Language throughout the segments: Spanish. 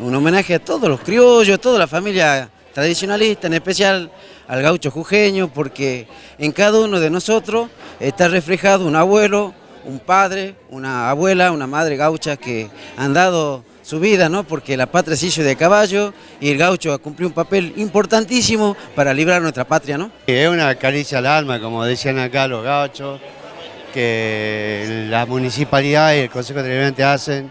Un homenaje a todos los criollos, a toda la familia tradicionalista, en especial al gaucho jujeño, porque en cada uno de nosotros está reflejado un abuelo, un padre, una abuela, una madre gaucha que han dado su vida, ¿no? porque la patria se hizo de caballo y el gaucho ha cumplido un papel importantísimo para librar nuestra patria. ¿no? Es una caricia al alma, como decían acá los gauchos, que la municipalidad y el Consejo Deliberante hacen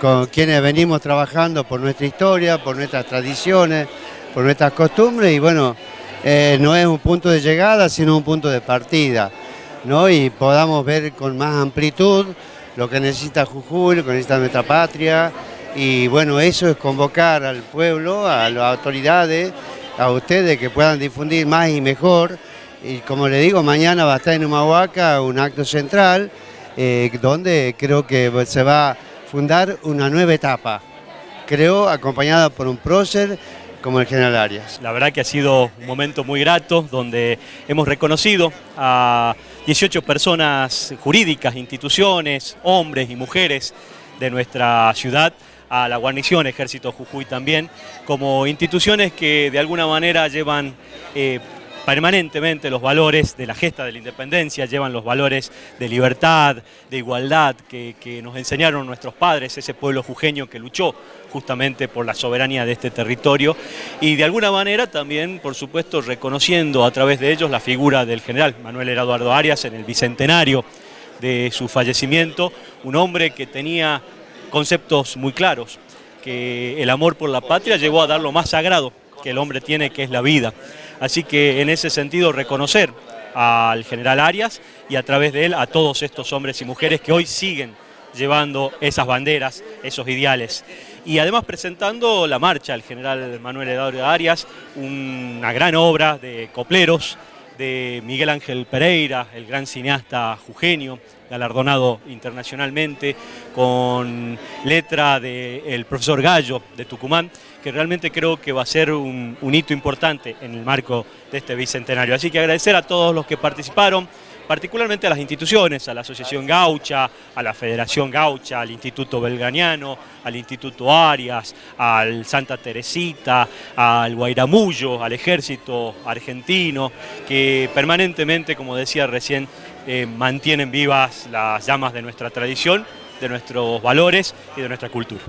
con quienes venimos trabajando por nuestra historia, por nuestras tradiciones, por nuestras costumbres y bueno, eh, no es un punto de llegada sino un punto de partida ¿no? y podamos ver con más amplitud lo que necesita Jujuy, lo que necesita nuestra patria y bueno, eso es convocar al pueblo, a las autoridades, a ustedes que puedan difundir más y mejor y como le digo, mañana va a estar en Humahuaca un acto central eh, donde creo que se va fundar una nueva etapa, creo acompañada por un prócer como el general Arias. La verdad que ha sido un momento muy grato donde hemos reconocido a 18 personas jurídicas, instituciones, hombres y mujeres de nuestra ciudad, a la guarnición Ejército Jujuy también, como instituciones que de alguna manera llevan eh, permanentemente los valores de la gesta de la independencia, llevan los valores de libertad, de igualdad que, nos enseñaron nuestros padres, ese pueblo jujeño que luchó justamente por la soberanía de este territorio y de alguna manera también, por supuesto, reconociendo a través de ellos la figura del general Manuel Eduardo Arias en el bicentenario de su fallecimiento, un hombre que tenía conceptos muy claros, que el amor por la patria llegó a dar lo más sagrado que el hombre tiene, que es la vida. Así que en ese sentido reconocer al general Arias y a través de él a todos estos hombres y mujeres que hoy siguen llevando esas banderas, esos ideales. Y además presentando la marcha al general Manuel Eduardo Arias, una gran obra de copleros, de Miguel Ángel Pereira, el gran cineasta jujeño, galardonado internacionalmente, con letra del profesor Gallo de Tucumán, que realmente creo que va a ser un, un hito importante en el marco de este bicentenario. Así que agradecer a todos los que participaron, particularmente a las instituciones, a la Asociación Gaucha, a la Federación Gaucha, al Instituto Belganiano, al Instituto Arias, al Santa Teresita, al Guairamullo, al Ejército Argentino, que permanentemente, como decía recién, eh, mantienen vivas las llamas de nuestra tradición, de nuestros valores y de nuestra cultura.